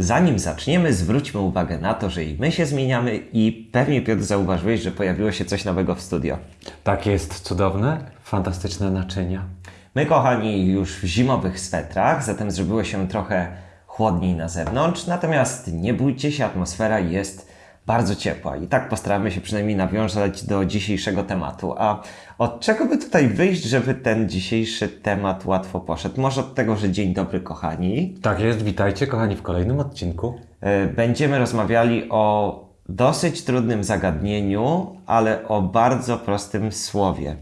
Zanim zaczniemy, zwróćmy uwagę na to, że i my się zmieniamy i pewnie Piotr zauważyłeś, że pojawiło się coś nowego w studio. Tak jest cudowne, fantastyczne naczynia. My, kochani, już w zimowych swetrach, zatem zrobiło się trochę chłodniej na zewnątrz, natomiast nie bójcie się, atmosfera jest bardzo ciepła i tak postaramy się przynajmniej nawiązać do dzisiejszego tematu. A od czego by tutaj wyjść, żeby ten dzisiejszy temat łatwo poszedł? Może od tego, że dzień dobry, kochani. Tak jest, witajcie kochani w kolejnym odcinku. E, Będziemy rozmawiali o dosyć trudnym zagadnieniu, ale o bardzo prostym słowie.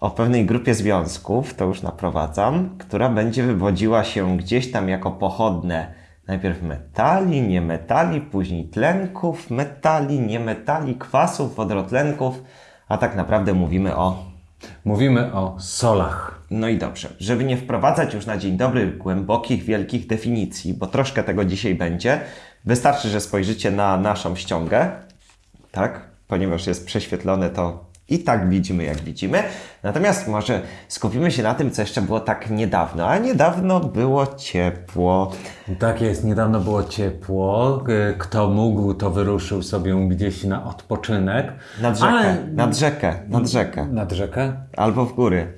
O pewnej grupie związków, to już naprowadzam, która będzie wywodziła się gdzieś tam jako pochodne najpierw metali, niemetali, później tlenków, metali, niemetali, kwasów, wodorotlenków, a tak naprawdę mówimy o Mówimy o solach. no i dobrze, żeby nie wprowadzać już na dzień dobry głębokich, wielkich definicji, bo troszkę tego dzisiaj będzie, wystarczy, że spojrzycie na naszą ściągę, tak? Ponieważ jest prześwietlone, to i tak widzimy, jak widzimy. Natomiast może skupimy się na tym, co jeszcze było tak niedawno. A niedawno było ciepło. Tak jest, niedawno było ciepło. Kto mógł, to wyruszył sobie gdzieś na odpoczynek. Nad rzekę, Ale... nad rzekę, nad rzekę. Nad rzekę? Albo w góry.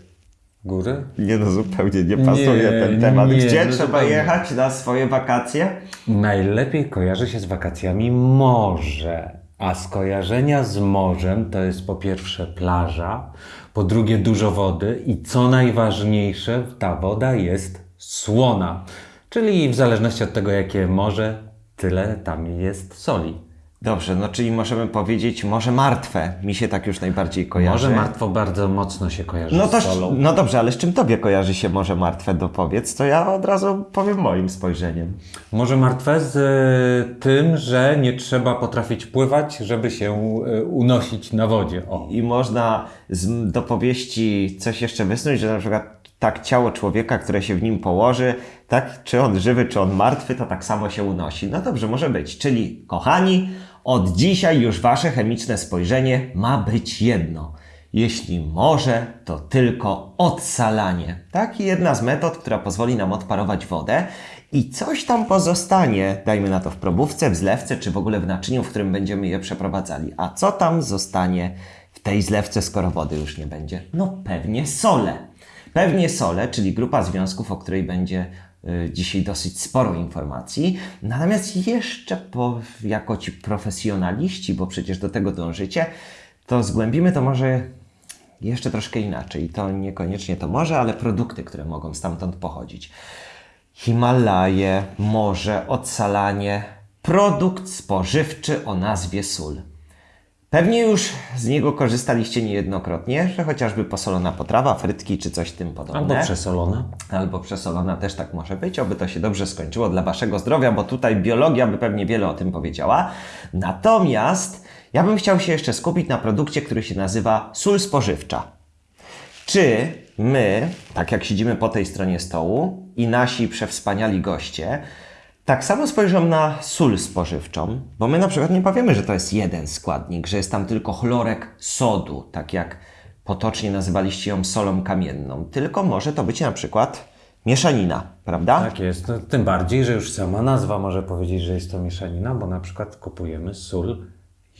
Góry? Nie no, zupełnie nie pasuje Nie, ten temat. nie, Gdzie no trzeba zupełnie. jechać na swoje wakacje? Najlepiej kojarzy się z wakacjami morze. A skojarzenia z morzem to jest po pierwsze plaża, po drugie dużo wody i co najważniejsze, ta woda jest słona. Czyli w zależności od tego, jakie morze, tyle tam jest soli. Dobrze, no czyli możemy powiedzieć morze martwe. Mi się tak już najbardziej kojarzy. Morze martwo bardzo mocno się kojarzy No to, z solą. no dobrze, ale z czym tobie kojarzy się Morze Martwe, dopowiedz, to ja od razu powiem moim spojrzeniem. Morze martwe z e, tym, że nie trzeba potrafić pływać, żeby się e, unosić na wodzie. O. I można z dopowieści coś jeszcze wysnuć, że na przykład tak ciało człowieka, które się w nim położy, tak, czy on żywy, czy on martwy, to tak samo się unosi. No dobrze, może być. Czyli, kochani, od dzisiaj już wasze chemiczne spojrzenie ma być jedno. Jeśli może, to tylko odsalanie. Tak, I jedna z metod, która pozwoli nam odparować wodę i coś tam pozostanie, dajmy na to w probówce, w zlewce, czy w ogóle w naczyniu, w którym będziemy je przeprowadzali. A co tam zostanie w tej zlewce, skoro wody już nie będzie? No pewnie sole. Pewnie sole, czyli grupa związków, o której będzie y, dzisiaj dosyć sporo informacji. Natomiast jeszcze po, jako ci profesjonaliści, bo przecież do tego dążycie, to zgłębimy to może jeszcze troszkę inaczej. To niekoniecznie to morze, ale produkty, które mogą stamtąd pochodzić. Himalaje, morze, odsalanie, produkt spożywczy o nazwie sól. Pewnie już z niego korzystaliście niejednokrotnie, że chociażby posolona potrawa, frytki czy coś tym podobne. Albo przesolone. Albo przesolona też tak może być, oby to się dobrze skończyło dla Waszego zdrowia, bo tutaj biologia by pewnie wiele o tym powiedziała. Natomiast ja bym chciał się jeszcze skupić na produkcie, który się nazywa sól spożywcza. Czy my, tak jak siedzimy po tej stronie stołu i nasi przewspaniali goście, tak samo spojrzą na sól spożywczą, bo my na przykład nie powiemy, że to jest jeden składnik, że jest tam tylko chlorek sodu, tak jak potocznie nazywaliście ją solą kamienną, tylko może to być na przykład mieszanina, prawda? Tak jest. No, tym bardziej, że już sama nazwa może powiedzieć, że jest to mieszanina, bo na przykład kupujemy sól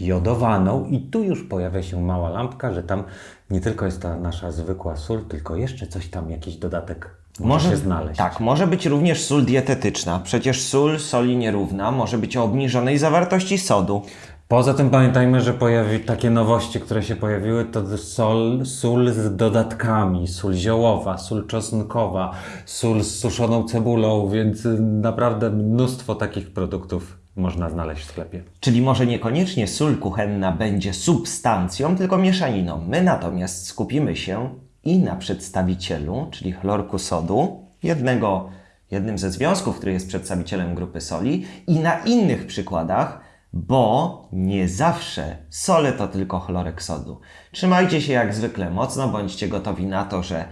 jodowaną i tu już pojawia się mała lampka, że tam nie tylko jest ta nasza zwykła sól, tylko jeszcze coś tam, jakiś dodatek może, znaleźć. Tak, może być również sól dietetyczna. Przecież sól soli nierówna może być o obniżonej zawartości sodu. Poza tym pamiętajmy, że pojawi takie nowości, które się pojawiły, to sol, sól z dodatkami, sól ziołowa, sól czosnkowa, sól z suszoną cebulą, więc y, naprawdę mnóstwo takich produktów można znaleźć w sklepie. Czyli może niekoniecznie sól kuchenna będzie substancją, tylko mieszaniną. My natomiast skupimy się i na przedstawicielu, czyli chlorku sodu, jednego, jednym ze związków, który jest przedstawicielem grupy soli, i na innych przykładach, bo nie zawsze sole to tylko chlorek sodu. Trzymajcie się jak zwykle mocno, bądźcie gotowi na to, że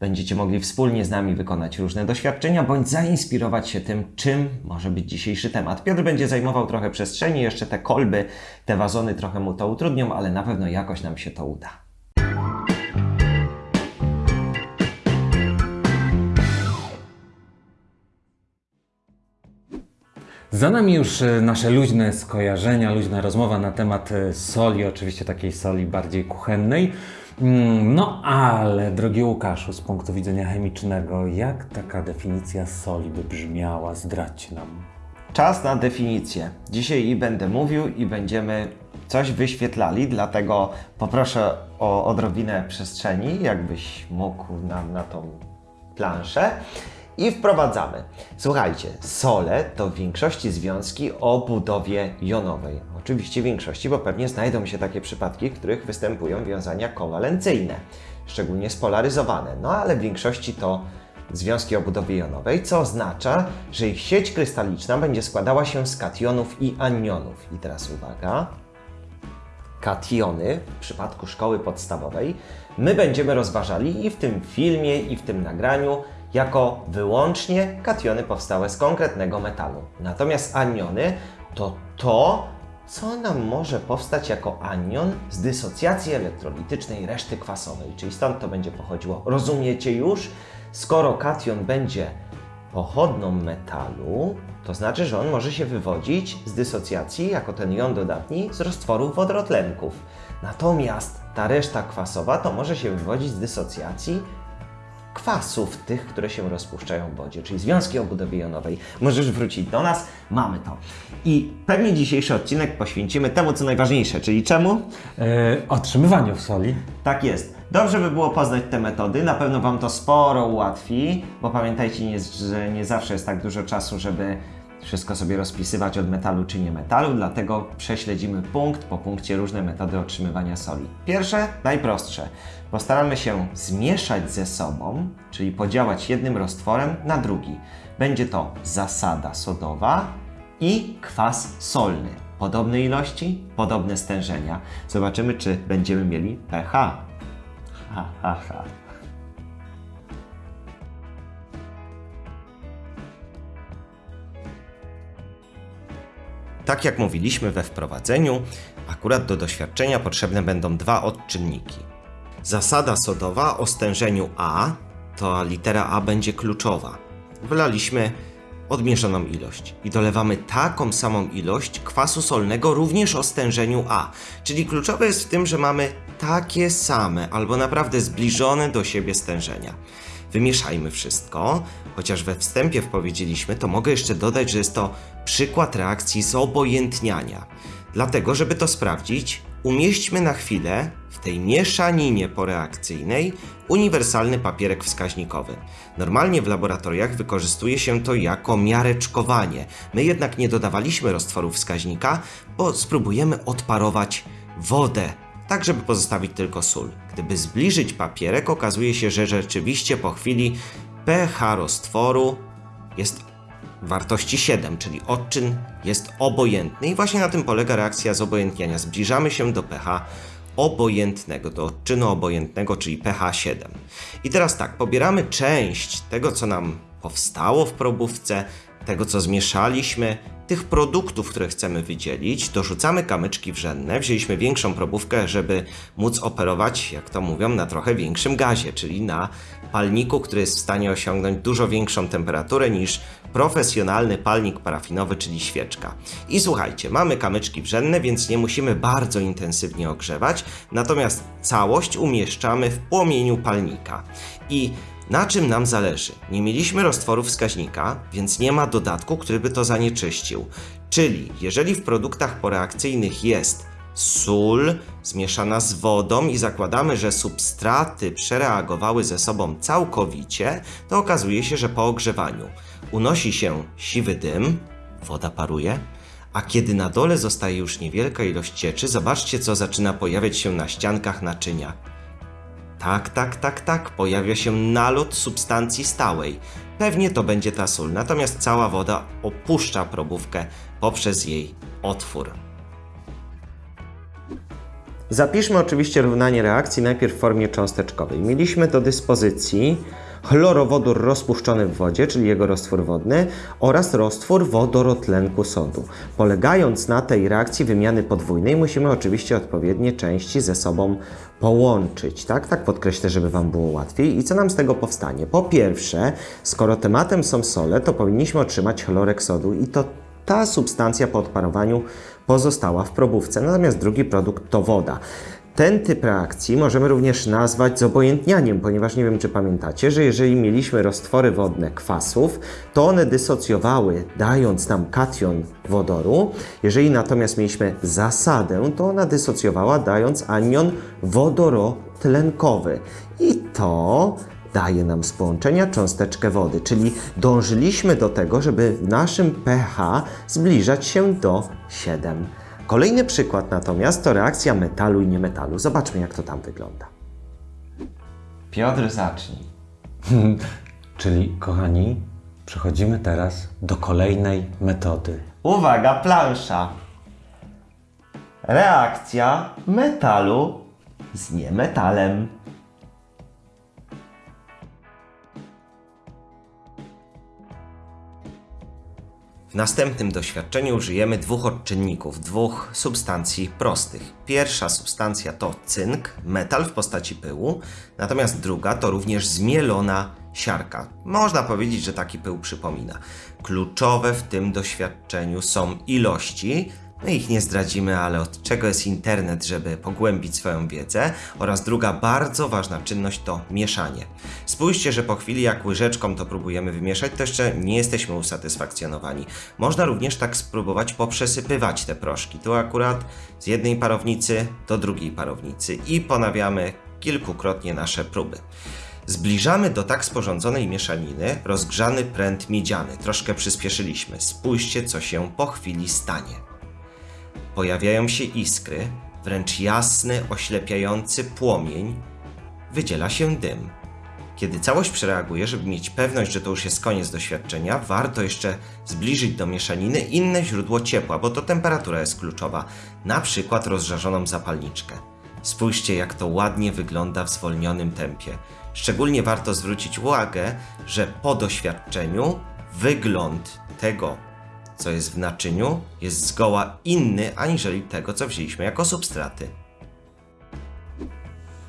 będziecie mogli wspólnie z nami wykonać różne doświadczenia, bądź zainspirować się tym, czym może być dzisiejszy temat. Piotr będzie zajmował trochę przestrzeni, jeszcze te kolby, te wazony trochę mu to utrudnią, ale na pewno jakoś nam się to uda. Za nami już e, nasze luźne skojarzenia, luźna rozmowa na temat e, soli, oczywiście takiej soli bardziej kuchennej. Mm, No ale, drogi Łukaszu, z punktu widzenia chemicznego, jak taka definicja soli by brzmiała? Zdradźcie nam. Czas na definicję. Dzisiaj i będę mówił i będziemy coś wyświetlali, dlatego poproszę o odrobinę przestrzeni, jakbyś mógł nam na tą planszę. I wprowadzamy. Słuchajcie, sole to w większości związki o budowie jonowej. Oczywiście większości, bo pewnie znajdą się takie przypadki, w których występują wiązania kowalencyjne, szczególnie spolaryzowane. No ale w większości to związki o budowie jonowej, co oznacza, że ich sieć krystaliczna będzie składała się z kationów i anionów. I teraz uwaga, kationy w przypadku szkoły podstawowej my będziemy rozważali i w tym filmie, i w tym nagraniu jako wyłącznie kationy powstałe z konkretnego metalu. Natomiast aniony to to, co nam może powstać jako anion z dysocjacji elektrolitycznej reszty kwasowej, czyli stąd to będzie pochodziło. Rozumiecie już? Skoro kation będzie pochodną metalu, to znaczy, że on może się wywodzić z dysocjacji jako ten jon dodatni z roztworów wodorotlenków. Natomiast ta reszta kwasowa to może się wywodzić z dysocjacji kwasów, tych, które się rozpuszczają w wodzie, czyli związki o budowie jonowej. Możesz wrócić do nas, mamy to. I pewnie dzisiejszy odcinek poświęcimy temu, co najważniejsze, czyli czemu? E, otrzymywaniu soli. Tak jest. Dobrze by było poznać te metody, na pewno Wam to sporo ułatwi, bo pamiętajcie, nie, że nie zawsze jest tak dużo czasu, żeby wszystko sobie rozpisywać od metalu czy nie metalu, dlatego prześledzimy punkt po punkcie różne metody otrzymywania soli. Pierwsze, najprostsze. Postaramy się zmieszać ze sobą, czyli podziałać jednym roztworem na drugi. Będzie to zasada sodowa i kwas solny. Podobne ilości, podobne stężenia. Zobaczymy, czy będziemy mieli pH. Ha, ha, ha. Tak jak mówiliśmy we wprowadzeniu, akurat do doświadczenia potrzebne będą dwa odczynniki. Zasada sodowa o stężeniu A, to litera A będzie kluczowa. Wylaliśmy odmierzoną ilość i dolewamy taką samą ilość kwasu solnego również o stężeniu A. Czyli kluczowe jest w tym, że mamy takie same albo naprawdę zbliżone do siebie stężenia. Wymieszajmy wszystko, chociaż we wstępie powiedzieliśmy, to mogę jeszcze dodać, że jest to przykład reakcji zobojętniania. Dlatego, żeby to sprawdzić, umieśćmy na chwilę w tej mieszaninie poreakcyjnej uniwersalny papierek wskaźnikowy. Normalnie w laboratoriach wykorzystuje się to jako miareczkowanie. My jednak nie dodawaliśmy roztworu wskaźnika, bo spróbujemy odparować wodę tak żeby pozostawić tylko sól. Gdyby zbliżyć papierek, okazuje się, że rzeczywiście po chwili pH roztworu jest wartości 7, czyli odczyn jest obojętny i właśnie na tym polega reakcja zobojętniania. Zbliżamy się do pH obojętnego, do odczynu obojętnego, czyli pH 7. I teraz tak, pobieramy część tego, co nam powstało w probówce, tego, co zmieszaliśmy, tych produktów, które chcemy wydzielić, dorzucamy kamyczki wrzenne. Wzięliśmy większą probówkę, żeby móc operować, jak to mówią, na trochę większym gazie, czyli na palniku, który jest w stanie osiągnąć dużo większą temperaturę niż profesjonalny palnik parafinowy, czyli świeczka. I słuchajcie, mamy kamyczki wrzenne, więc nie musimy bardzo intensywnie ogrzewać, natomiast całość umieszczamy w płomieniu palnika. I na czym nam zależy? Nie mieliśmy roztworu wskaźnika, więc nie ma dodatku, który by to zanieczyścił. Czyli jeżeli w produktach poreakcyjnych jest sól zmieszana z wodą i zakładamy, że substraty przereagowały ze sobą całkowicie, to okazuje się, że po ogrzewaniu unosi się siwy dym, woda paruje, a kiedy na dole zostaje już niewielka ilość cieczy, zobaczcie co zaczyna pojawiać się na ściankach naczynia. Tak, tak, tak, tak, pojawia się nalot substancji stałej. Pewnie to będzie ta sól, natomiast cała woda opuszcza probówkę poprzez jej otwór. Zapiszmy oczywiście równanie reakcji najpierw w formie cząsteczkowej. Mieliśmy do dyspozycji chlorowodór rozpuszczony w wodzie, czyli jego roztwór wodny oraz roztwór wodorotlenku sodu. Polegając na tej reakcji wymiany podwójnej musimy oczywiście odpowiednie części ze sobą połączyć, tak? Tak podkreślę, żeby Wam było łatwiej. I co nam z tego powstanie? Po pierwsze, skoro tematem są sole, to powinniśmy otrzymać chlorek sodu i to ta substancja po odparowaniu pozostała w probówce. Natomiast drugi produkt to woda. Ten typ reakcji możemy również nazwać zobojętnianiem, ponieważ nie wiem, czy pamiętacie, że jeżeli mieliśmy roztwory wodne kwasów, to one dysocjowały, dając nam kation wodoru. Jeżeli natomiast mieliśmy zasadę, to ona dysocjowała, dając anion wodorotlenkowy. I to daje nam z połączenia cząsteczkę wody, czyli dążyliśmy do tego, żeby w naszym pH zbliżać się do 7. Kolejny przykład natomiast to reakcja metalu i niemetalu. Zobaczmy, jak to tam wygląda. Piotr, zacznij. Czyli, kochani, przechodzimy teraz do kolejnej metody. Uwaga, plansza. Reakcja metalu z niemetalem. W następnym doświadczeniu użyjemy dwóch odczynników, dwóch substancji prostych. Pierwsza substancja to cynk, metal w postaci pyłu, natomiast druga to również zmielona siarka. Można powiedzieć, że taki pył przypomina. Kluczowe w tym doświadczeniu są ilości, my ich nie zdradzimy, ale od czego jest internet, żeby pogłębić swoją wiedzę. Oraz druga bardzo ważna czynność to mieszanie. Spójrzcie, że po chwili jak łyżeczką to próbujemy wymieszać, to jeszcze nie jesteśmy usatysfakcjonowani. Można również tak spróbować poprzesypywać te proszki. Tu akurat z jednej parownicy do drugiej parownicy i ponawiamy kilkukrotnie nasze próby. Zbliżamy do tak sporządzonej mieszaniny rozgrzany pręt miedziany. Troszkę przyspieszyliśmy. Spójrzcie, co się po chwili stanie. Pojawiają się iskry, wręcz jasny, oślepiający płomień, wydziela się dym. Kiedy całość przereaguje, żeby mieć pewność, że to już jest koniec doświadczenia, warto jeszcze zbliżyć do mieszaniny inne źródło ciepła, bo to temperatura jest kluczowa, na przykład rozżarzoną zapalniczkę. Spójrzcie, jak to ładnie wygląda w zwolnionym tempie. Szczególnie warto zwrócić uwagę, że po doświadczeniu wygląd tego, co jest w naczyniu, jest zgoła inny aniżeli tego, co wzięliśmy jako substraty.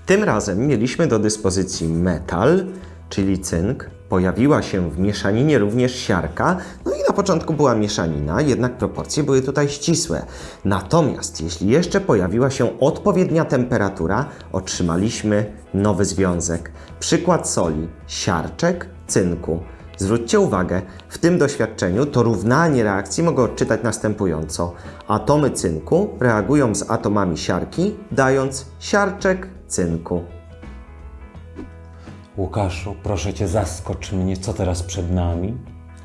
Tym razem mieliśmy do dyspozycji metal, czyli cynk. Pojawiła się w mieszaninie również siarka, no i na początku była mieszanina, jednak proporcje były tutaj ścisłe. Natomiast jeśli jeszcze pojawiła się odpowiednia temperatura, otrzymaliśmy nowy związek. Przykład soli, siarczek, cynku. Zwróćcie uwagę, w tym doświadczeniu to równanie reakcji mogę odczytać następująco. Atomy cynku reagują z atomami siarki, dając siarczek cynku. Łukaszu, proszę cię, zaskocz mnie, co teraz przed nami?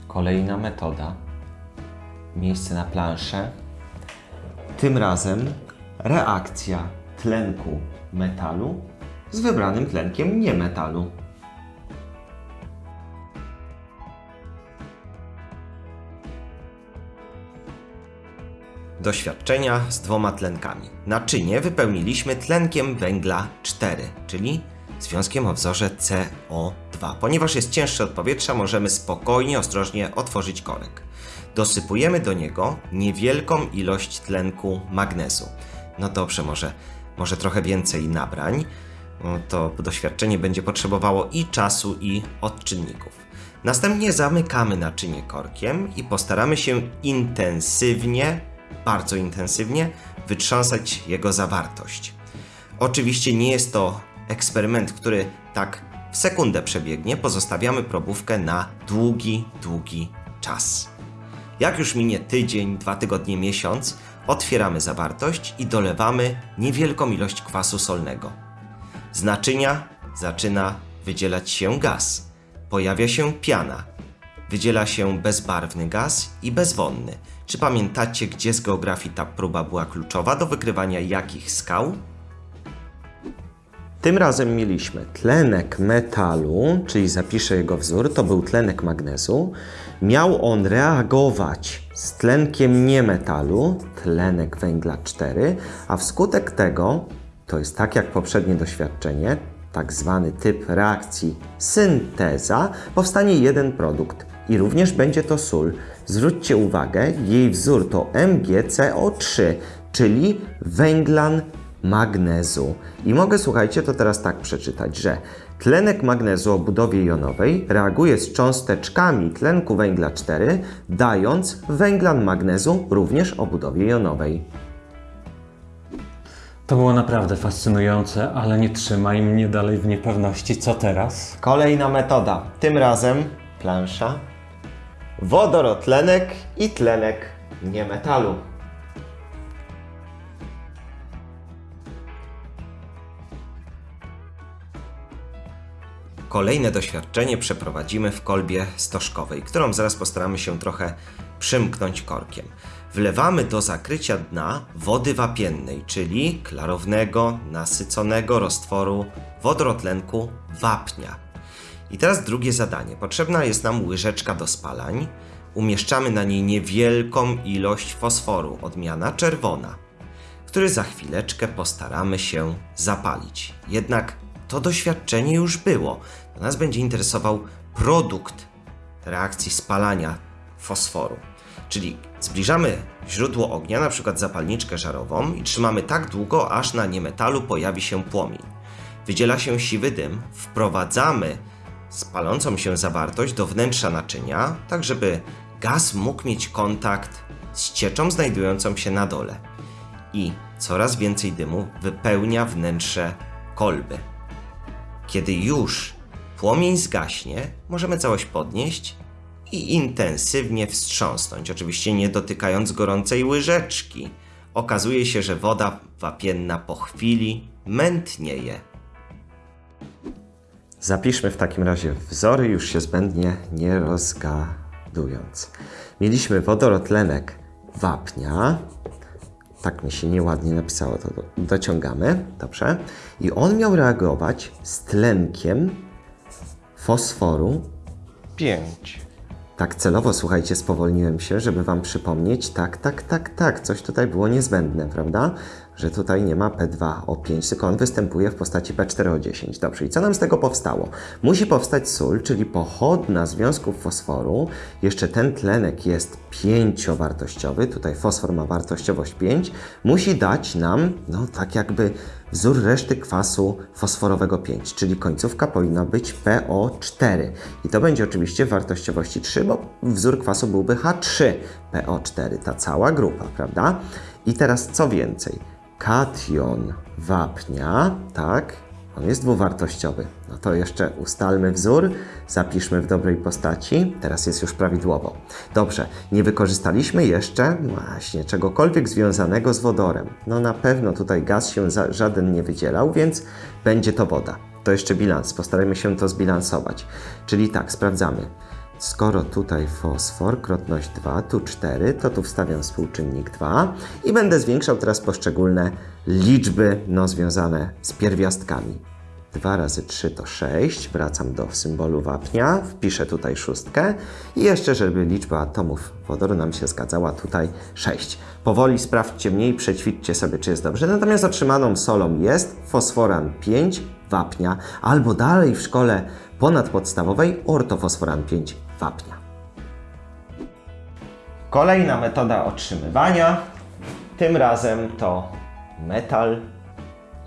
Kolejna metoda. Miejsce na planszę. Tym razem reakcja tlenku metalu z wybranym tlenkiem niemetalu. Doświadczenia z dwoma tlenkami. Naczynie wypełniliśmy tlenkiem węgla 4, czyli związkiem o wzorze CO2. Ponieważ jest cięższy od powietrza, możemy spokojnie, ostrożnie otworzyć korek. Dosypujemy do niego niewielką ilość tlenku magnezu. No dobrze, może, może trochę więcej nabrań. To doświadczenie będzie potrzebowało i czasu, i odczynników. Następnie zamykamy naczynie korkiem i postaramy się intensywnie, bardzo intensywnie wytrząsać jego zawartość. Oczywiście nie jest to eksperyment, który tak w sekundę przebiegnie. Pozostawiamy probówkę na długi, długi czas. Jak już minie tydzień, dwa tygodnie, miesiąc, otwieramy zawartość i dolewamy niewielką ilość kwasu solnego. Z naczynia zaczyna wydzielać się gaz. Pojawia się piana. Wydziela się bezbarwny gaz i bezwonny. Czy pamiętacie, gdzie z geografii ta próba była kluczowa do wykrywania jakich skał? Tym razem mieliśmy tlenek metalu, czyli zapiszę jego wzór, to był tlenek magnezu. Miał on reagować z tlenkiem niemetalu, tlenek węgla 4, a wskutek tego, to jest tak jak poprzednie doświadczenie, tak zwany typ reakcji synteza, powstanie jeden produkt i również będzie to sól. Zwróćcie uwagę, jej wzór to MgCO3, czyli węglan magnezu. I mogę, słuchajcie, to teraz tak przeczytać, że tlenek magnezu o budowie jonowej reaguje z cząsteczkami tlenku węgla 4, dając węglan magnezu również o budowie jonowej. To było naprawdę fascynujące, ale nie trzymaj mnie dalej w niepewności. Co teraz? Kolejna metoda. Tym razem plansza, wodorotlenek i tlenek niemetalu. Kolejne doświadczenie przeprowadzimy w kolbie stożkowej, którą zaraz postaramy się trochę przymknąć korkiem. Wlewamy do zakrycia dna wody wapiennej, czyli klarownego, nasyconego roztworu wodorotlenku wapnia. I teraz drugie zadanie. Potrzebna jest nam łyżeczka do spalań. Umieszczamy na niej niewielką ilość fosforu, odmiana czerwona, który za chwileczkę postaramy się zapalić. Jednak to doświadczenie już było. Nas będzie interesował produkt reakcji spalania fosforu. Czyli zbliżamy źródło ognia, na przykład zapalniczkę żarową i trzymamy tak długo, aż na niemetalu pojawi się płomień. Wydziela się siwy dym, wprowadzamy spalącą się zawartość do wnętrza naczynia, tak żeby gaz mógł mieć kontakt z cieczą znajdującą się na dole. I coraz więcej dymu wypełnia wnętrze kolby. Kiedy już płomień zgaśnie, możemy całość podnieść i intensywnie wstrząsnąć, oczywiście nie dotykając gorącej łyżeczki. Okazuje się, że woda wapienna po chwili mętnieje. Zapiszmy w takim razie wzory, już się zbędnie nie rozgadując. Mieliśmy wodorotlenek wapnia. Tak mi się nieładnie napisało, to do, dociągamy. Dobrze. I on miał reagować z tlenkiem fosforu 5. Tak celowo, słuchajcie, spowolniłem się, żeby Wam przypomnieć, tak, tak, tak, tak, coś tutaj było niezbędne, prawda? Że tutaj nie ma P2O5, tylko on występuje w postaci P4O10. Dobrze, i co nam z tego powstało? Musi powstać sól, czyli pochodna związków fosforu. Jeszcze ten tlenek jest pięciowartościowy, tutaj fosfor ma wartościowość 5. Musi dać nam, no tak jakby wzór reszty kwasu fosforowego 5, czyli końcówka powinna być PO4. I to będzie oczywiście w wartościowości 3, bo wzór kwasu byłby H3PO4, ta cała grupa, prawda? I teraz co więcej? Kation wapnia, tak? On jest dwuwartościowy. No to jeszcze ustalmy wzór, zapiszmy w dobrej postaci. Teraz jest już prawidłowo. Dobrze, nie wykorzystaliśmy jeszcze właśnie czegokolwiek związanego z wodorem. No na pewno tutaj gaz się za, żaden nie wydzielał, więc będzie to woda. To jeszcze bilans, postarajmy się to zbilansować. Czyli tak, sprawdzamy. Skoro tutaj fosfor, krotność 2, tu 4, to tu wstawiam współczynnik 2 i będę zwiększał teraz poszczególne liczby no, związane z pierwiastkami. 2 razy 3 to 6, wracam do symbolu wapnia, wpiszę tutaj szóstkę i jeszcze, żeby liczba atomów wodoru nam się zgadzała, tutaj 6. Powoli sprawdźcie mniej, przećwiczcie sobie, czy jest dobrze. Natomiast otrzymaną solą jest fosforan 5 wapnia, albo dalej w szkole ponadpodstawowej ortofosforan 5 wapnia. Kolejna metoda otrzymywania, tym razem to metal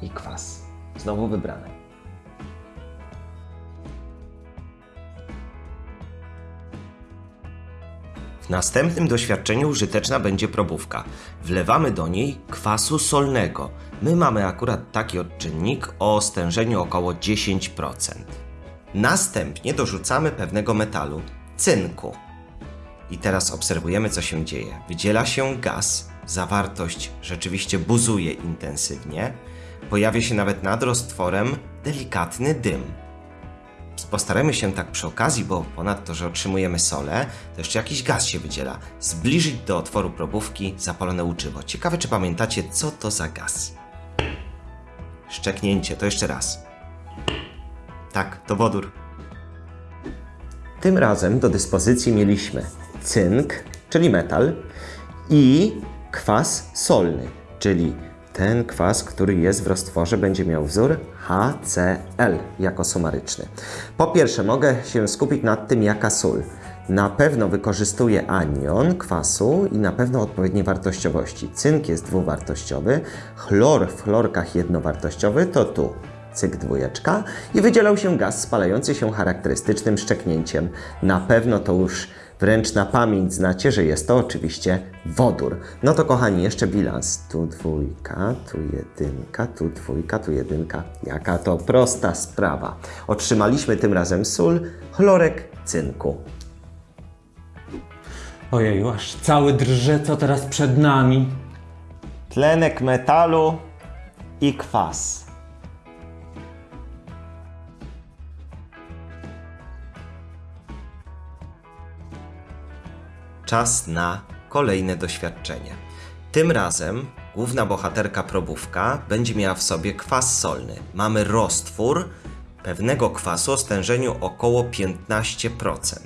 i kwas. Znowu wybrane. W następnym doświadczeniu użyteczna będzie probówka. Wlewamy do niej kwasu solnego. My mamy akurat taki odczynnik o stężeniu około 10%. Następnie dorzucamy pewnego metalu, cynku. I teraz obserwujemy, co się dzieje. Wydziela się gaz, zawartość rzeczywiście buzuje intensywnie, pojawia się nawet nad roztworem delikatny dym. Postaramy się tak przy okazji, bo ponadto, że otrzymujemy solę, to jeszcze jakiś gaz się wydziela. Zbliżyć do otworu probówki zapalone łuczywo. Ciekawe, czy pamiętacie, co to za gaz. Szczeknięcie, to jeszcze raz. Tak, to wodór. Tym razem do dyspozycji mieliśmy cynk, czyli metal, i kwas solny, czyli ten kwas, który jest w roztworze, będzie miał wzór HCl jako sumaryczny. Po pierwsze, mogę się skupić nad tym, jaka sól. na pewno wykorzystuje anion kwasu i na pewno odpowiedniej wartościowości. Cynk jest dwuwartościowy, chlor w chlorkach jednowartościowy to tu cyk dwójeczka i wydzielał się gaz spalający się charakterystycznym szczeknięciem. Na pewno to już wręcz na pamięć znacie, że jest to oczywiście wodór. No to kochani, jeszcze bilans. Tu dwójka, tu jedynka, tu dwójka, tu jedynka. Jaka to prosta sprawa. Otrzymaliśmy tym razem sól, chlorek cynku. Ojeju, aż cały drże, co teraz przed nami. Tlenek metalu i kwas. Czas na kolejne doświadczenie. Tym razem główna bohaterka probówka będzie miała w sobie kwas solny. Mamy roztwór pewnego kwasu o stężeniu około 15%.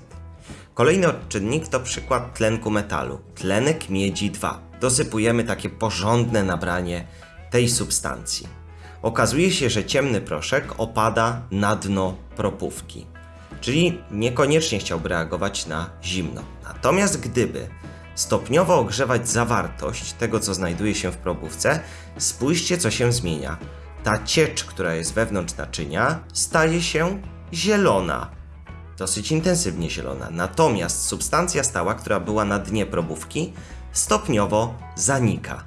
Kolejny odczynnik to przykład tlenku metalu. Tlenek miedzi 2. Dosypujemy takie porządne nabranie tej substancji. Okazuje się, że ciemny proszek opada na dno propówki, czyli niekoniecznie chciałby reagować na zimno. Natomiast gdyby stopniowo ogrzewać zawartość tego, co znajduje się w probówce, spójrzcie, co się zmienia. Ta ciecz, która jest wewnątrz naczynia, staje się zielona dosyć intensywnie zielona. Natomiast substancja stała, która była na dnie probówki, stopniowo zanika.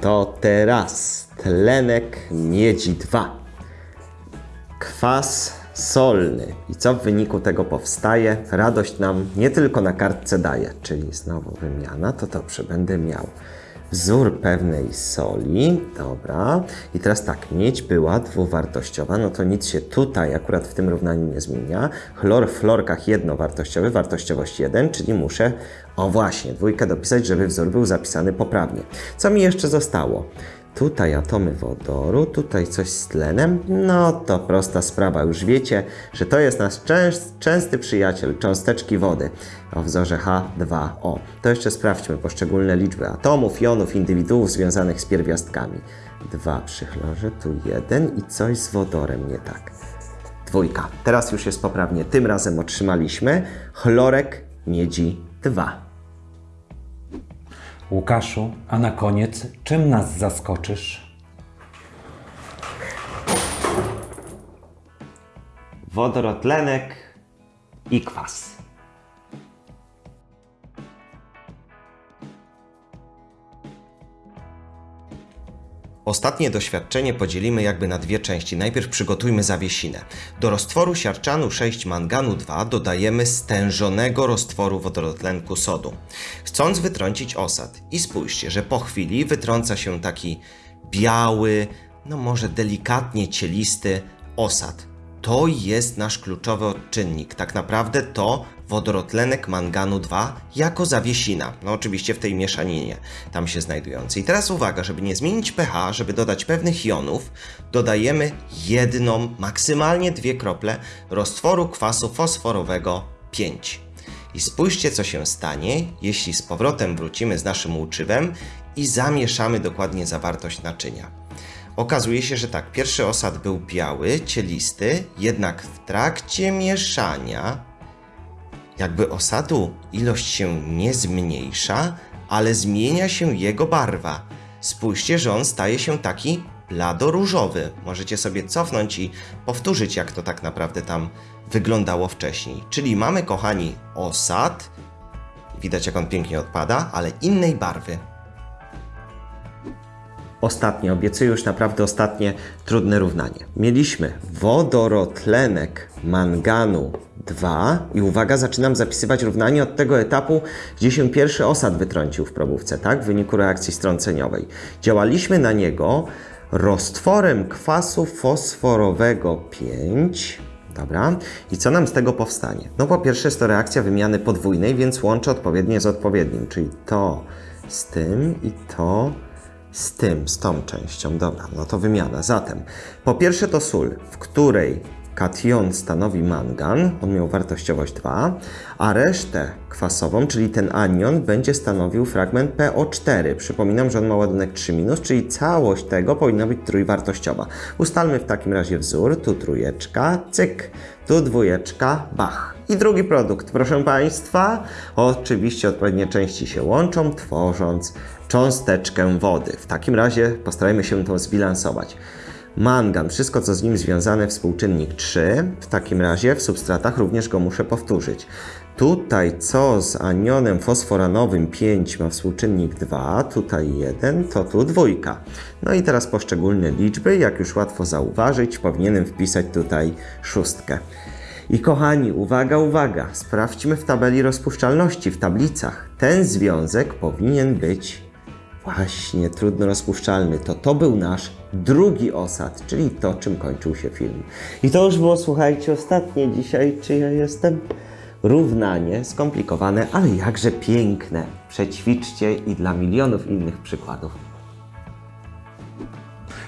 To teraz tlenek miedzi 2. Kwas solny. I co w wyniku tego powstaje? Radość nam nie tylko na kartce daje, czyli znowu wymiana, to dobrze, będę miał wzór pewnej soli, dobra. I teraz tak, miedź była dwuwartościowa, no to nic się tutaj akurat w tym równaniu nie zmienia. Chlor w florkach jednowartościowy, wartościowość 1, czyli muszę, o właśnie, dwójkę dopisać, żeby wzór był zapisany poprawnie. Co mi jeszcze zostało? Tutaj atomy wodoru, tutaj coś z tlenem. No to prosta sprawa. Już wiecie, że to jest nasz częst, częsty przyjaciel, cząsteczki wody o wzorze H2O. To jeszcze sprawdźmy poszczególne liczby atomów, jonów, indywiduów związanych z pierwiastkami. Dwa przy chlorze, tu jeden i coś z wodorem nie tak. Dwójka. Teraz już jest poprawnie. Tym razem otrzymaliśmy chlorek miedzi 2. Łukaszu, a na koniec, czym nas zaskoczysz? wodorotlenek i kwas. Ostatnie doświadczenie podzielimy jakby na dwie części. Najpierw przygotujmy zawiesinę. Do roztworu siarczanu 6 manganu 2 dodajemy stężonego roztworu wodorotlenku sodu. Chcąc wytrącić osad i spójrzcie, że po chwili wytrąca się taki biały, no może delikatnie cielisty osad. To jest nasz kluczowy odczynnik. Tak naprawdę to wodorotlenek manganu 2 jako zawiesina. No oczywiście w tej mieszaninie tam się znajdującej. I teraz uwaga, żeby nie zmienić pH, żeby dodać pewnych jonów, dodajemy jedną, maksymalnie dwie krople roztworu kwasu fosforowego 5. I spójrzcie, co się stanie, jeśli z powrotem wrócimy z naszym łuczywem i zamieszamy dokładnie zawartość naczynia. Okazuje się, że tak, pierwszy osad był biały, cielisty, jednak w trakcie mieszania jakby osadu ilość się nie zmniejsza, ale zmienia się jego barwa. Spójrzcie, że on staje się taki blado-różowy. Możecie sobie cofnąć i powtórzyć, jak to tak naprawdę tam wyglądało wcześniej. Czyli mamy, kochani, osad, widać jak on pięknie odpada, ale innej barwy. Ostatnie, obiecuję już naprawdę ostatnie trudne równanie. Mieliśmy wodorotlenek manganu 2 i uwaga, zaczynam zapisywać równanie od tego etapu, gdzie się pierwszy osad wytrącił w probówce, tak? W wyniku reakcji strąceniowej. Działaliśmy na niego roztworem kwasu fosforowego 5. Dobra. I co nam z tego powstanie? No po pierwsze jest to reakcja wymiany podwójnej, więc łączę odpowiednie z odpowiednim, czyli to z tym i to z tym, z tą częścią. Dobra, no to wymiana. Zatem, po pierwsze to sól, w której kation stanowi mangan, on miał wartościowość 2, a resztę kwasową, czyli ten anion, będzie stanowił fragment PO4. Przypominam, że on ma ładunek 3-, czyli całość tego powinna być trójwartościowa. Ustalmy w takim razie wzór, tu trójeczka, cyk, tu dwójeczka, bach. I drugi produkt, proszę Państwa, oczywiście odpowiednie części się łączą, tworząc cząsteczkę wody. W takim razie postarajmy się to zbilansować. Mangan, wszystko co z nim związane, współczynnik 3. W takim razie w substratach również go muszę powtórzyć. Tutaj co z anionem fosforanowym 5 ma współczynnik 2, tutaj 1, to tu dwójka. No i teraz poszczególne liczby, jak już łatwo zauważyć, powinienem wpisać tutaj szóstkę. I kochani, uwaga, uwaga, sprawdźmy w tabeli rozpuszczalności, w tablicach. Ten związek powinien być Właśnie, trudno rozpuszczalny. To to był nasz drugi osad, czyli to, czym kończył się film. I to już było, słuchajcie, ostatnie dzisiaj, czy ja jestem? Równanie, skomplikowane, ale jakże piękne. Przećwiczcie i dla milionów innych przykładów.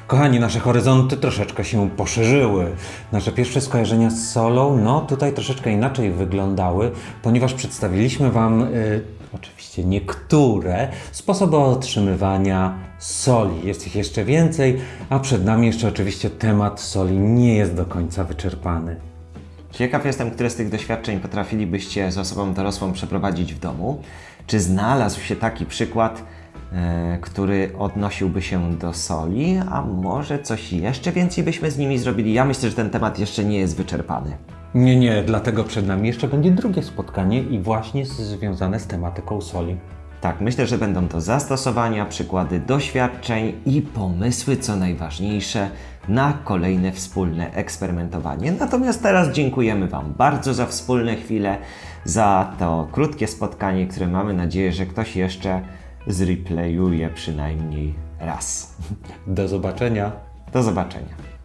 Kochani, nasze horyzonty troszeczkę się poszerzyły. Nasze pierwsze skojarzenia z solą, no tutaj troszeczkę inaczej wyglądały, ponieważ przedstawiliśmy Wam y, oczywiście niektóre sposoby otrzymywania soli. Jest ich jeszcze więcej, a przed nami jeszcze oczywiście temat soli nie jest do końca wyczerpany. Ciekaw jestem, które z tych doświadczeń potrafilibyście z osobą dorosłą przeprowadzić w domu. Czy znalazł się taki przykład, e, który odnosiłby się do soli, a może coś jeszcze więcej byśmy z nimi zrobili? Ja myślę, że ten temat jeszcze nie jest wyczerpany. Nie, nie, dlatego przed nami jeszcze będzie drugie spotkanie i właśnie związane z tematyką soli. Tak, myślę, że będą to zastosowania, przykłady doświadczeń i pomysły, co najważniejsze, na kolejne wspólne eksperymentowanie. Natomiast teraz dziękujemy Wam bardzo za wspólne chwile, za to krótkie spotkanie, które mamy nadzieję, że ktoś jeszcze zreplayuje przynajmniej raz. Do zobaczenia. Do zobaczenia.